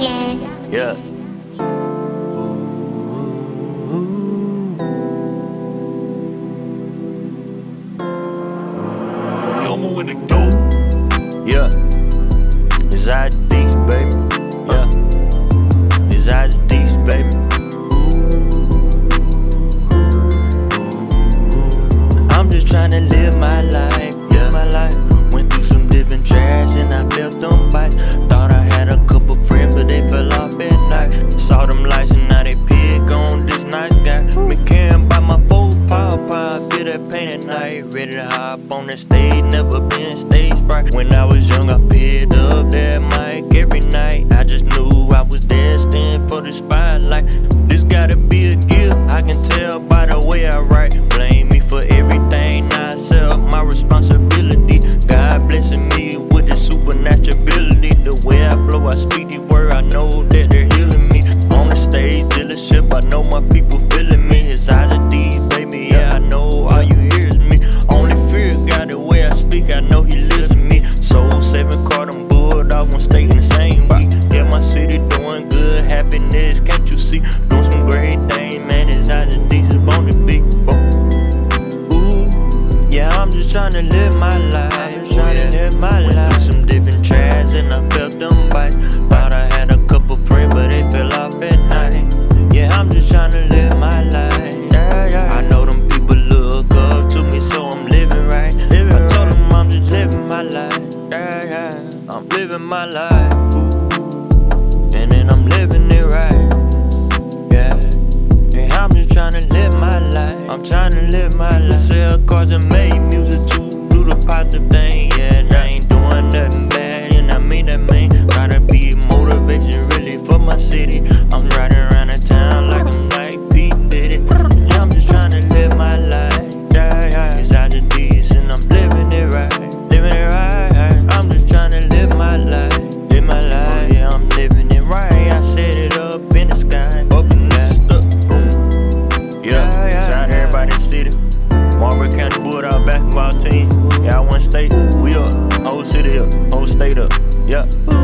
Yeah. Elmo in the dope. Yeah. Ready to hop on the just trying to live my life. I'm just trying to live my Went life. Through some different tries and I felt them bites. Thought I had a couple friends, but they fell off at night. Yeah, I'm just trying to live my life. Yeah, yeah. I know them people look up to me, so I'm living right. Living I told them I'm just living my life. Yeah, yeah. I'm living my life. And then I'm living it right. Yeah. And I'm just trying to live my life. I'm trying to live my life. Sell cars and make do the thing. Yeah, and I ain't doing nothing bad, and I mean that, man. Gotta be motivation really for my city. I'm riding around the town like I'm like Pete Diddy. And I'm just trying to live my life. Yeah, yeah. It's out the D's, and I'm living it right. Living it right. I'm just trying to live my life. Live my life. Yeah, I'm living it right. I set it up in the sky. Up in the. Boom. Yeah, yeah, shout out to everybody in the city. Marlboro County Bulldog basketball team. Yeah, I one state. We up. Whole city up. Whole state up. Yeah.